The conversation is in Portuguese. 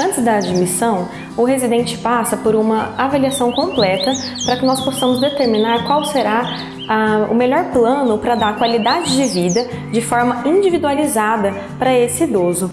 Antes da admissão, o residente passa por uma avaliação completa para que nós possamos determinar qual será ah, o melhor plano para dar qualidade de vida de forma individualizada para esse idoso.